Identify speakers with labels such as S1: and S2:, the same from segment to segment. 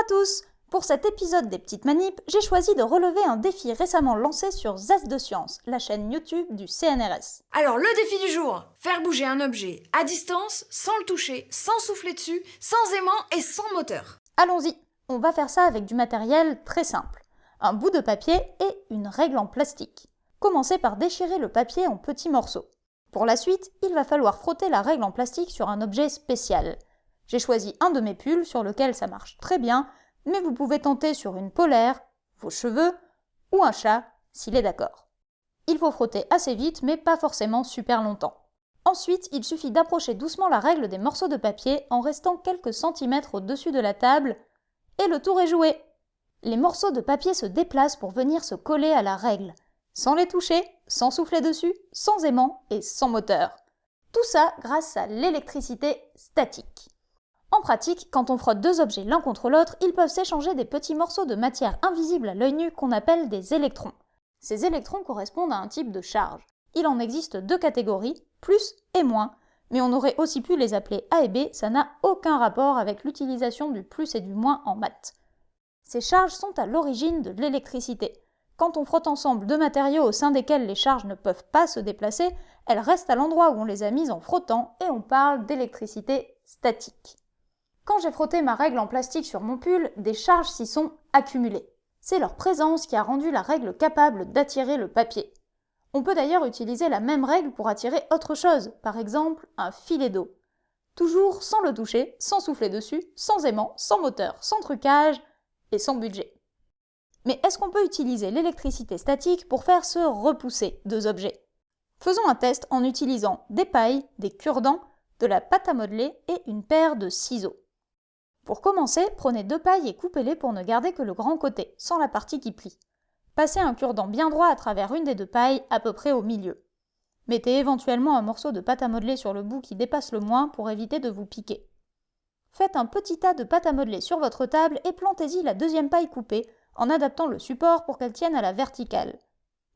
S1: à tous Pour cet épisode des petites manips, j'ai choisi de relever un défi récemment lancé sur Zest de Science, la chaîne YouTube du CNRS.
S2: Alors le défi du jour, faire bouger un objet à distance, sans le toucher, sans souffler dessus, sans aimant et sans moteur.
S1: Allons-y, on va faire ça avec du matériel très simple. Un bout de papier et une règle en plastique. Commencez par déchirer le papier en petits morceaux. Pour la suite, il va falloir frotter la règle en plastique sur un objet spécial. J'ai choisi un de mes pulls sur lequel ça marche très bien, mais vous pouvez tenter sur une polaire, vos cheveux ou un chat s'il est d'accord. Il faut frotter assez vite mais pas forcément super longtemps. Ensuite, il suffit d'approcher doucement la règle des morceaux de papier en restant quelques centimètres au-dessus de la table et le tour est joué. Les morceaux de papier se déplacent pour venir se coller à la règle, sans les toucher, sans souffler dessus, sans aimant et sans moteur. Tout ça grâce à l'électricité statique. En pratique, quand on frotte deux objets l'un contre l'autre, ils peuvent s'échanger des petits morceaux de matière invisible à l'œil nu qu'on appelle des électrons. Ces électrons correspondent à un type de charge. Il en existe deux catégories, plus et moins, mais on aurait aussi pu les appeler A et B, ça n'a aucun rapport avec l'utilisation du plus et du moins en maths. Ces charges sont à l'origine de l'électricité. Quand on frotte ensemble deux matériaux au sein desquels les charges ne peuvent pas se déplacer, elles restent à l'endroit où on les a mises en frottant et on parle d'électricité statique. Quand j'ai frotté ma règle en plastique sur mon pull, des charges s'y sont accumulées. C'est leur présence qui a rendu la règle capable d'attirer le papier. On peut d'ailleurs utiliser la même règle pour attirer autre chose, par exemple un filet d'eau. Toujours sans le toucher, sans souffler dessus, sans aimant, sans moteur, sans trucage et sans budget. Mais est-ce qu'on peut utiliser l'électricité statique pour faire se repousser deux objets? Faisons un test en utilisant des pailles, des cure-dents, de la pâte à modeler et une paire de ciseaux. Pour commencer, prenez deux pailles et coupez-les pour ne garder que le grand côté, sans la partie qui plie. Passez un cure-dent bien droit à travers une des deux pailles, à peu près au milieu. Mettez éventuellement un morceau de pâte à modeler sur le bout qui dépasse le moins pour éviter de vous piquer. Faites un petit tas de pâte à modeler sur votre table et plantez-y la deuxième paille coupée en adaptant le support pour qu'elle tienne à la verticale.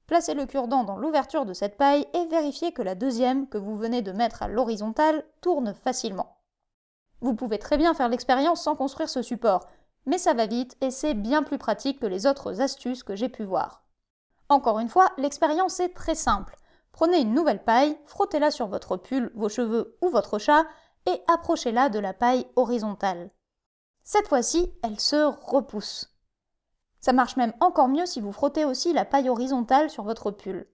S1: Placez le cure-dent dans l'ouverture de cette paille et vérifiez que la deuxième, que vous venez de mettre à l'horizontale, tourne facilement. Vous pouvez très bien faire l'expérience sans construire ce support, mais ça va vite et c'est bien plus pratique que les autres astuces que j'ai pu voir. Encore une fois, l'expérience est très simple. Prenez une nouvelle paille, frottez-la sur votre pull, vos cheveux ou votre chat et approchez-la de la paille horizontale. Cette fois-ci, elle se repousse. Ça marche même encore mieux si vous frottez aussi la paille horizontale sur votre pull.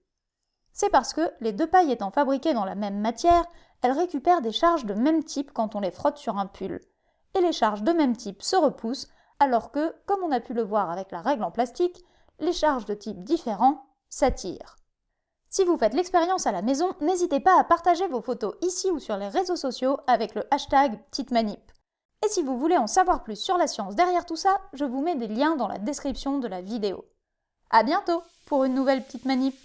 S1: C'est parce que, les deux pailles étant fabriquées dans la même matière, elles récupèrent des charges de même type quand on les frotte sur un pull. Et les charges de même type se repoussent, alors que, comme on a pu le voir avec la règle en plastique, les charges de type différent s'attirent. Si vous faites l'expérience à la maison, n'hésitez pas à partager vos photos ici ou sur les réseaux sociaux avec le hashtag Petite Manip. Et si vous voulez en savoir plus sur la science derrière tout ça, je vous mets des liens dans la description de la vidéo. A bientôt pour une nouvelle Petite Manip